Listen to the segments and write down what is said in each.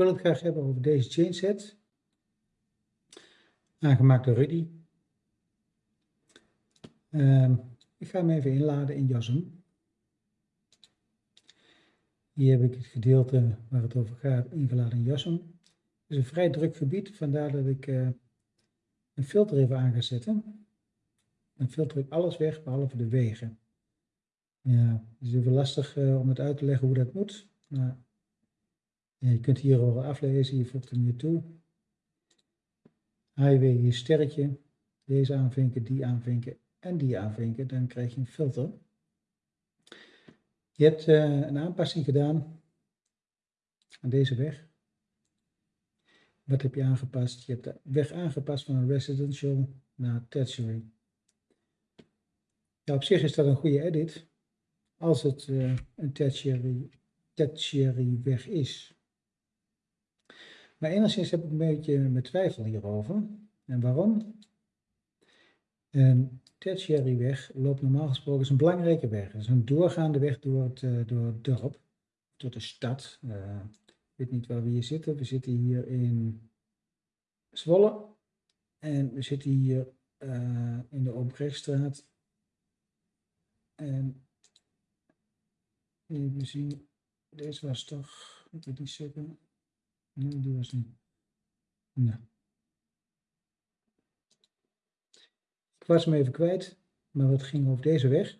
wil het graag hebben over deze chainset. Aangemaakt door Rudy. Ehm, ik ga hem even inladen in Jasm. Hier heb ik het gedeelte waar het over gaat ingeladen in Jasm. Het is een vrij druk gebied, vandaar dat ik uh, een filter even aan ga zetten. Dan filter ik alles weg, behalve de wegen. Ja, het is even lastig uh, om het uit te leggen hoe dat moet. Je kunt hier al aflezen, je voegt hem hier toe. Highway hier sterretje, deze aanvinken, die aanvinken en die aanvinken, dan krijg je een filter. Je hebt uh, een aanpassing gedaan aan deze weg. Wat heb je aangepast? Je hebt de weg aangepast van een residential naar tertiary. Ja, op zich is dat een goede edit, als het uh, een tertiary, tertiary weg is. Maar enigszins heb ik een beetje mijn twijfel hierover. En waarom? Een tertiary weg loopt normaal gesproken, een belangrijke weg. Het is een doorgaande weg door het, uh, door het dorp, door de stad. Uh, ik weet niet waar we hier zitten. We zitten hier in Zwolle. En we zitten hier uh, in de Obrechtstraat. En even zien, deze was toch, ik weet niet zeker. Ik was hem even kwijt, maar het ging over deze weg.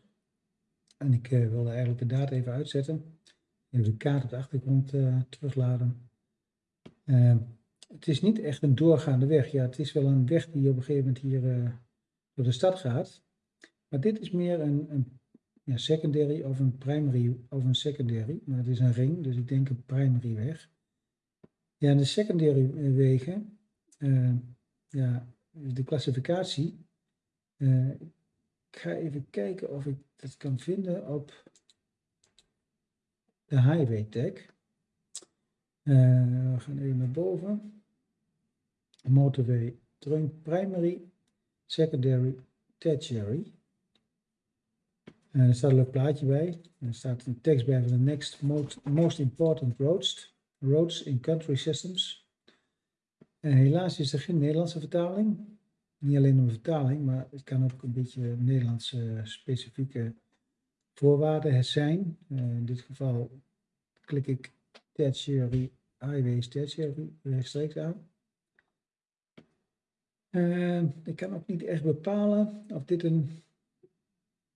En ik uh, wilde eigenlijk de data even uitzetten. Even de kaart op de achtergrond uh, terugladen. Uh, het is niet echt een doorgaande weg. Ja, het is wel een weg die op een gegeven moment hier door de stad gaat. Maar dit is meer een, een ja, secondary of een primary of een secondary. Maar het is een ring, dus ik denk een primary weg. Ja, de secondary wegen, uh, ja, de klassificatie. Uh, ik ga even kijken of ik dat kan vinden op de highway tag. Uh, we gaan even naar boven. Motorway, primary, secondary, tertiary. En er staat een leuk plaatje bij. Er staat een tekst bij van de next most, most important roads. Roads in Country Systems. En helaas is er geen Nederlandse vertaling. Niet alleen een vertaling, maar het kan ook een beetje Nederlandse specifieke voorwaarden zijn. Uh, in dit geval klik ik tertiary highways tertiary rechtstreeks aan. Uh, ik kan ook niet echt bepalen of dit een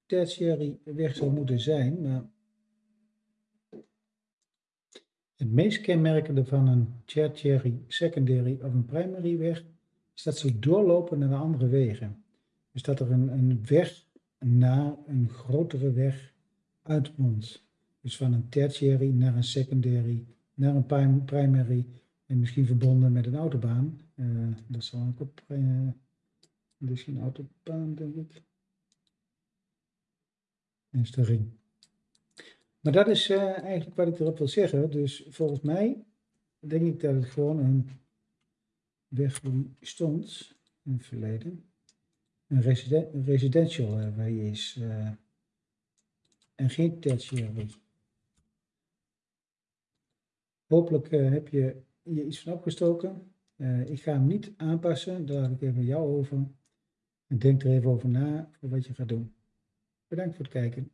tertiary weg zou moeten zijn, maar Het meest kenmerkende van een tertiary, secondary of een primary weg is dat ze doorlopen naar andere wegen. Dus dat er een, een weg naar een grotere weg uitmondt. Dus van een tertiary naar een secondary, naar een primary en misschien verbonden met een autobaan. Uh, dat zal ook op, uh, misschien autobaan denk ik. is de ring. Maar dat is uh, eigenlijk wat ik erop wil zeggen. Dus volgens mij denk ik dat het gewoon een weg stond in het verleden. Een, residen een residential uh, is. Uh, en geen tertiary. Hopelijk heb je hier iets van opgestoken. ik ga hem niet aanpassen. Daar laat ik even jou over. En denk er even over na voor wat je gaat doen. Bedankt voor het kijken.